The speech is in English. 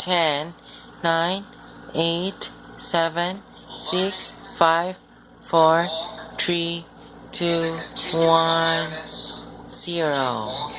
10, 9, 8, 7, 6, 5, 4, 3, 2, 1, 0.